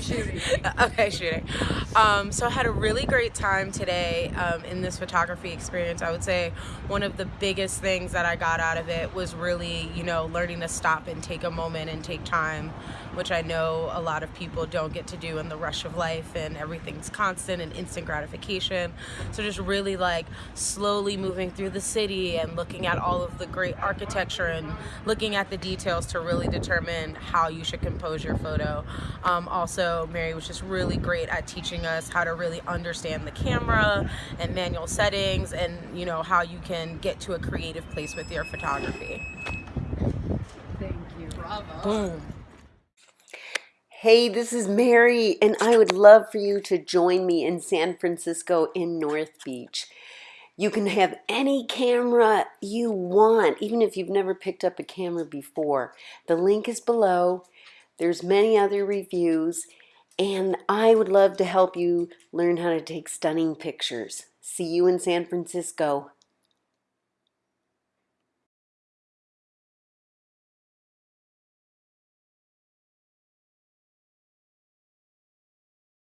shooting. okay, shooting. Um, so I had a really great time today um, in this photography experience. I would say one of the biggest things that I got out of it was really, you know, learning to stop and take a moment and take time, which I know a lot of people don't get to do in the rush of life and everything's constant and instant gratification. So just really like slowly moving through the city and looking at all of the great architecture and looking at the details to really determine how you should compose your photo. Um, also, Mary was just really great at teaching us how to really understand the camera and manual settings and you know how you can get to a creative place with your photography. Thank you. Bravo. Boom. Hey, this is Mary, and I would love for you to join me in San Francisco in North Beach. You can have any camera you want, even if you've never picked up a camera before. The link is below. There's many other reviews, and I would love to help you learn how to take stunning pictures. See you in San Francisco.